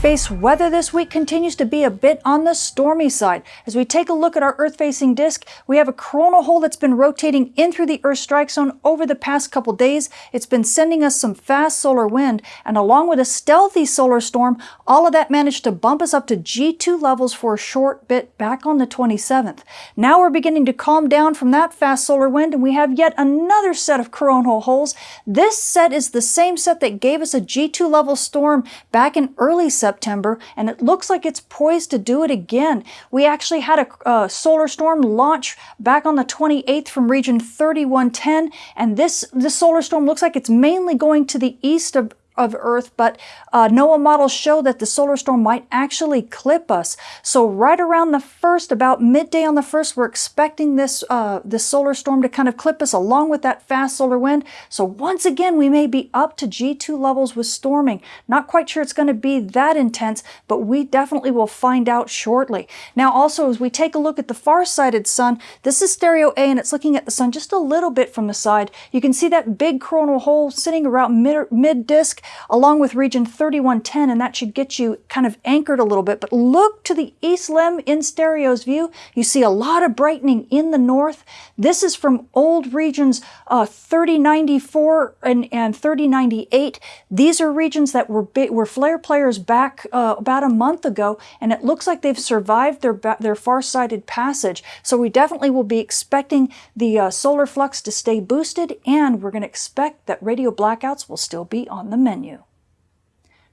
Space weather this week continues to be a bit on the stormy side. As we take a look at our Earth-facing disk, we have a coronal hole that's been rotating in through the Earth strike zone over the past couple days. It's been sending us some fast solar wind, and along with a stealthy solar storm, all of that managed to bump us up to G2 levels for a short bit back on the 27th. Now we're beginning to calm down from that fast solar wind, and we have yet another set of coronal holes. This set is the same set that gave us a G2 level storm back in early September, and it looks like it's poised to do it again. We actually had a, solar storm launch back on the 28th from region 3110, and this, this solar storm looks like it's mainly going to the east of of Earth, but uh, NOAA models show that the solar storm might actually clip us. So right around the first, about midday on the first, we're expecting this, uh, this solar storm to kind of clip us along with that fast solar wind. So once again, we may be up to G2 levels with storming. Not quite sure it's going to be that intense, but we definitely will find out shortly. Now also, as we take a look at the far-sighted sun, this is stereo A and it's looking at the sun just a little bit from the side. You can see that big coronal hole sitting around mid-disk along with region 3110, and that should get you kind of anchored a little bit. But look to the east limb in stereo's view. You see a lot of brightening in the north. This is from old regions uh, 3094 and, and 3098. These are regions that were, were flare players back uh, about a month ago, and it looks like they've survived their, their far-sighted passage. So we definitely will be expecting the uh, solar flux to stay boosted, and we're going to expect that radio blackouts will still be on the menu menu.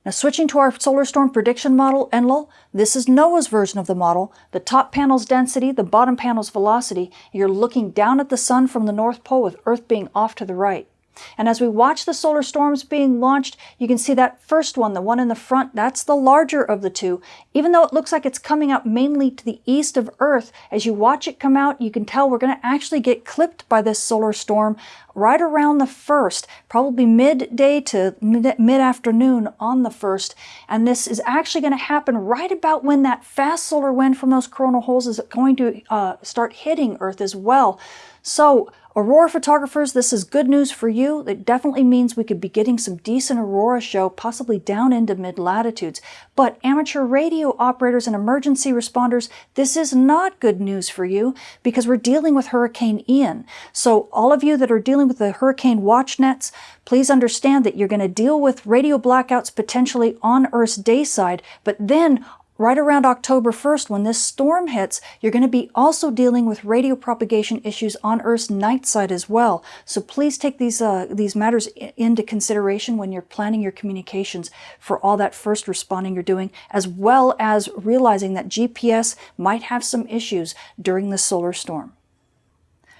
Now switching to our solar storm prediction model, Enlil, this is NOAA's version of the model. The top panel's density, the bottom panel's velocity. You're looking down at the sun from the North Pole with Earth being off to the right. And as we watch the solar storms being launched, you can see that first one, the one in the front, that's the larger of the two. Even though it looks like it's coming up mainly to the east of Earth, as you watch it come out, you can tell we're going to actually get clipped by this solar storm right around the first, probably midday to mid-afternoon on the first. And this is actually going to happen right about when that fast solar wind from those coronal holes is going to uh, start hitting Earth as well. So Aurora photographers, this is good news for you. It definitely means we could be getting some decent aurora show, possibly down into mid-latitudes. But amateur radio operators and emergency responders, this is not good news for you because we're dealing with Hurricane Ian. So all of you that are dealing with the hurricane watch nets, please understand that you're going to deal with radio blackouts potentially on Earth's day side, but then right around October 1st, when this storm hits, you're going to be also dealing with radio propagation issues on Earth's night side as well. So please take these, uh, these matters into consideration when you're planning your communications for all that first responding you're doing, as well as realizing that GPS might have some issues during the solar storm.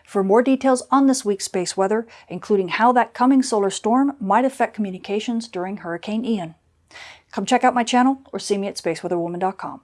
For more details on this week's space weather, including how that coming solar storm might affect communications during Hurricane Ian. Come check out my channel or see me at spaceweatherwoman.com.